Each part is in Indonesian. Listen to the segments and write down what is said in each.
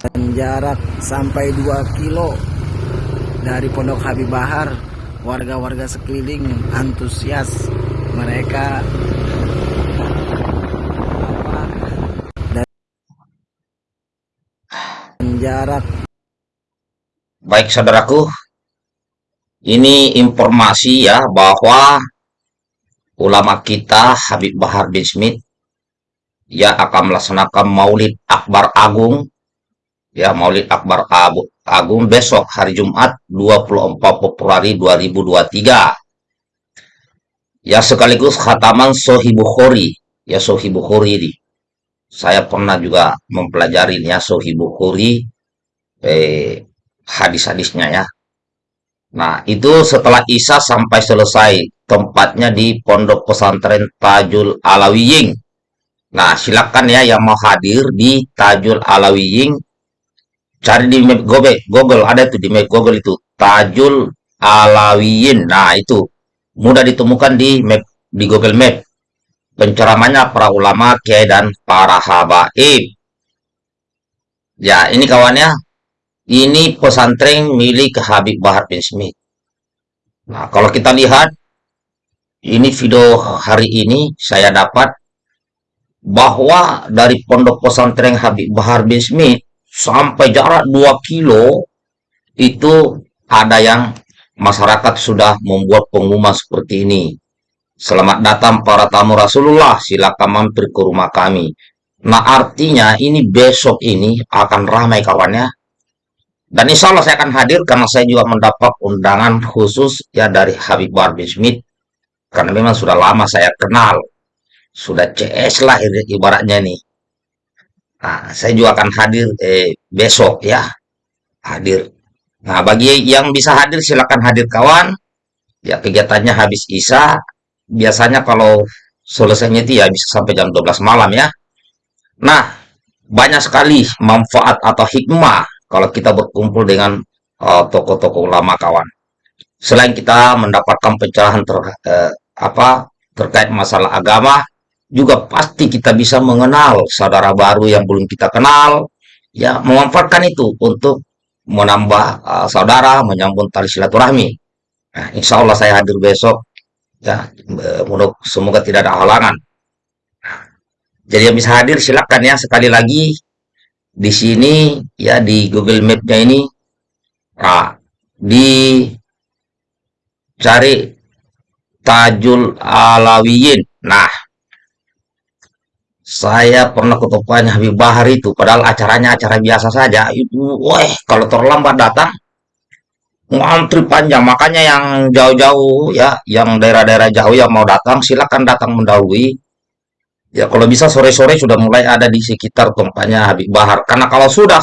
dan jarak sampai 2 kilo dari Pondok Habib Bahar. Warga-warga sekeliling antusias mereka. Dan jarak Baik saudaraku, ini informasi ya bahwa ulama kita Habib Bahar bin Smith ya akan melaksanakan Maulid Akbar Agung ya Maulid Akbar Agung besok hari Jumat 24 Februari 2023 ya sekaligus khataman Sohi Bukhari ya Sohi Bukhari ini saya pernah juga mempelajari ya Sohi Bukhari eh, hadis-hadisnya ya. Nah, itu setelah Isya sampai selesai. Tempatnya di Pondok Pesantren Tajul Alawiying. Nah, silakan ya yang mau hadir di Tajul Alawiying. Cari di map Google, Google ada itu di map Google itu. Tajul Alawiyin. Nah, itu mudah ditemukan di map di Google Map. Penceramanya para ulama, kiai dan para habaib. Ya, ini kawannya ini pesantren milik Habib Bahar bin Smith. Nah, kalau kita lihat, ini video hari ini saya dapat bahwa dari pondok pesantren Habib Bahar bin Smith sampai jarak 2 kilo itu ada yang masyarakat sudah membuat pengumuman seperti ini. Selamat datang para tamu Rasulullah, silakan mampir ke rumah kami. Nah, artinya ini besok ini akan ramai kawannya dan insya Allah saya akan hadir karena saya juga mendapat undangan khusus ya dari Habib Bahar bin Smith. Karena memang sudah lama saya kenal. Sudah CS lah ibaratnya nih. Nah, saya juga akan hadir eh, besok ya. Hadir. Nah, bagi yang bisa hadir silakan hadir kawan. Ya, kegiatannya habis Isya. Biasanya kalau selesainya itu ya bisa sampai jam 12 malam ya. Nah, banyak sekali manfaat atau hikmah kalau kita berkumpul dengan uh, tokoh-tokoh ulama kawan. Selain kita mendapatkan pencerahan ter, uh, apa terkait masalah agama, juga pasti kita bisa mengenal saudara baru yang belum kita kenal, ya memanfaatkan itu untuk menambah uh, saudara, menyambung tali silaturahmi. Nah, insya Allah saya hadir besok, ya semoga tidak ada halangan. Jadi yang bisa hadir silakan ya sekali lagi di sini ya di Google Map-nya ini nah, di cari Tajul Alawiyin. Nah, saya pernah ke tokonya Habib Bahar itu, padahal acaranya acara biasa saja. Itu, wah, kalau terlambat datang, ngantri panjang. Makanya yang jauh-jauh ya, yang daerah-daerah jauh yang mau datang, silakan datang mendahului Ya kalau bisa sore-sore sudah mulai ada di sekitar tempatnya Habib Bahar. Karena kalau sudah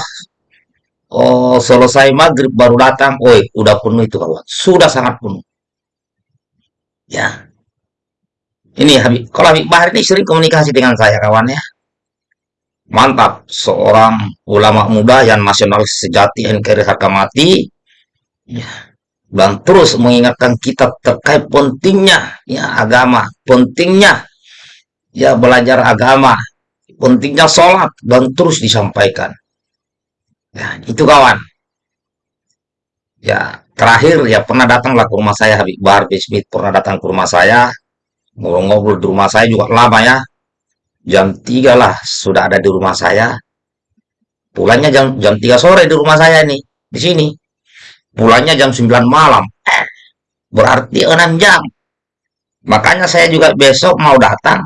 oh, selesai maghrib baru datang, oi udah penuh itu kawan. Sudah sangat penuh. Ya. Ini Habib, kalau Habib Bahar ini sering komunikasi dengan saya kawan ya. Mantap, seorang ulama muda yang nasional sejati NKRI harga mati. Ya. Dan terus mengingatkan kita terkait pentingnya ya agama, pentingnya ya belajar agama, pentingnya sholat dan terus disampaikan. Ya, itu kawan. Ya, terakhir ya pernah datanglah ke rumah saya Habib Bahar Smith pernah datang ke rumah saya ngobrol-ngobrol di rumah saya juga lama ya. Jam 3 lah sudah ada di rumah saya. Pulangnya jam jam 3 sore di rumah saya nih di sini. Pulangnya jam 9 malam. Eh, berarti 6 jam. Makanya saya juga besok mau datang.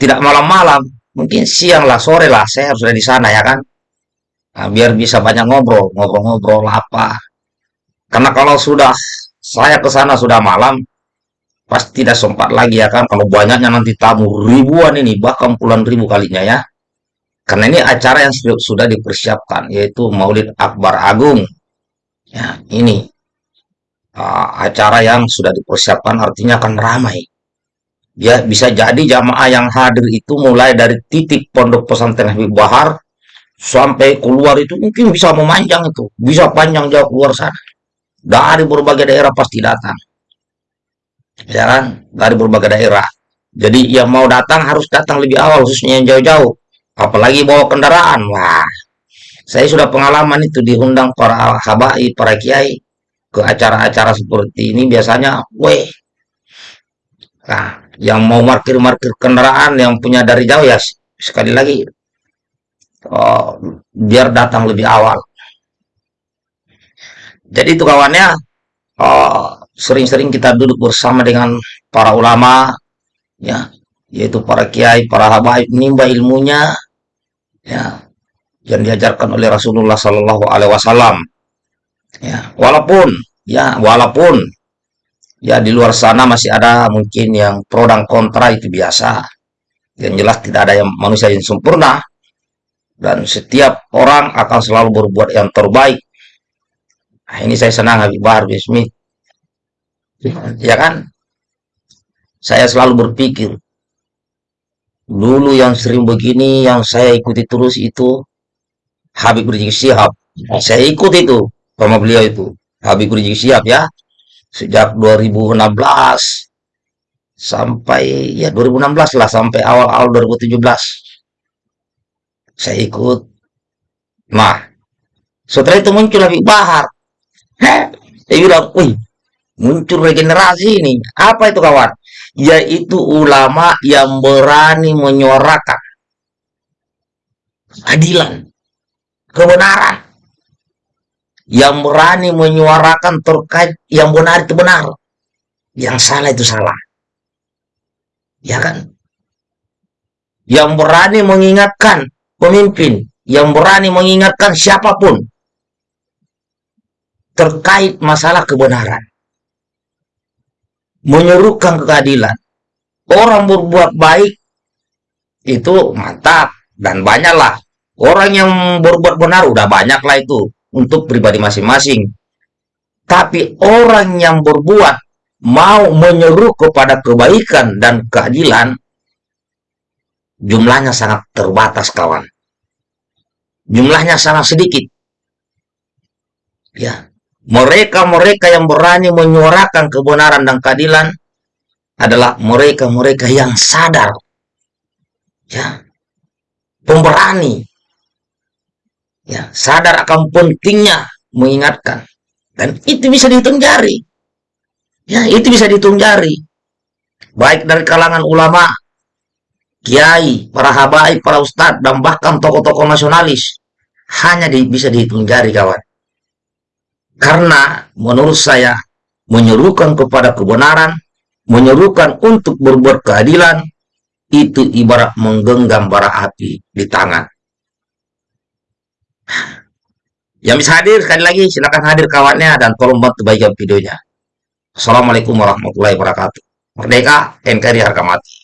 Tidak malam-malam, mungkin siang lah, sore lah, saya harus ada di sana ya kan. Nah, biar bisa banyak ngobrol, ngobrol-ngobrol apa. Karena kalau sudah saya ke sana sudah malam, pasti tidak sempat lagi ya kan. Kalau banyaknya nanti tamu ribuan ini, bahkan puluhan ribu kalinya ya. Karena ini acara yang sudah dipersiapkan, yaitu Maulid Akbar Agung. Ya, ini uh, acara yang sudah dipersiapkan artinya akan ramai ya bisa jadi jamaah yang hadir itu mulai dari titik pondok pesantren Habib Bahar sampai keluar itu mungkin bisa memanjang itu bisa panjang jauh keluar sana dari berbagai daerah pasti datang ya kan dari berbagai daerah jadi yang mau datang harus datang lebih awal khususnya yang jauh-jauh apalagi bawa kendaraan. Wah, saya sudah pengalaman itu diundang para habai, para kiai ke acara-acara seperti ini biasanya, weh, nah, yang mau markir-markir kendaraan yang punya dari jauh ya sekali lagi oh, biar datang lebih awal. Jadi itu kawannya oh, sering-sering kita duduk bersama dengan para ulama ya yaitu para kiai, para habaib menimba ilmunya ya yang diajarkan oleh Rasulullah Sallallahu Alaihi Wasallam. Ya walaupun ya walaupun ya di luar sana masih ada mungkin yang pro dan kontra itu biasa. Yang jelas tidak ada yang manusia yang sempurna. Dan setiap orang akan selalu berbuat yang terbaik nah, ini saya senang Habib Bahar bin Smith ya kan? Saya selalu berpikir dulu yang sering begini yang saya ikuti terus itu Habib Rizik Syihab. Saya ikut itu sama beliau itu. Habib Rizik Syihab ya. Sejak 2016 sampai ya 2016 lah sampai awal-awal 2017 saya ikut. Nah setelah itu muncul Habib Bahar Saya bilang wih muncul regenerasi ini. Apa itu kawan? Yaitu ulama yang berani menyuarakan adilan kebenaran. Yang berani menyuarakan terkait yang benar itu benar. Yang salah itu salah. Ya kan? Yang berani mengingatkan pemimpin yang berani mengingatkan siapa pun terkait masalah kebenaran. Menyerukan keadilan. Orang berbuat baik itu mantap dan banyaklah. Orang yang berbuat benar udah banyaklah itu untuk pribadi masing-masing. Tapi orang yang berbuat mau menyeru kepada kebaikan dan keadilan jumlahnya sangat terbatas kawan. Jumlahnya sangat sedikit. Ya mereka-mereka yang berani menyuarakan kebenaran dan keadilan adalah mereka-mereka yang sadar. Ya. Pemberani. Ya sadar akan pentingnya mengingatkan. Dan itu bisa dihitung jari. Ya itu bisa dihitung jari. Baik dari kalangan ulama kiai para habaib para ustadz dan bahkan tokoh-tokoh nasionalis hanya di, bisa dihitung jari kawan karena menurut saya menyerukan kepada kebenaran, menyerukan untuk berbuat keadilan, itu ibarat menggenggam bara api di tangan. Yang bisa hadir sekali lagi silakan hadir kawannya dan tolong bantu bagikan videonya. Assalamualaikum warahmatullahi wabarakatuh. Merdeka NKRI harga mati.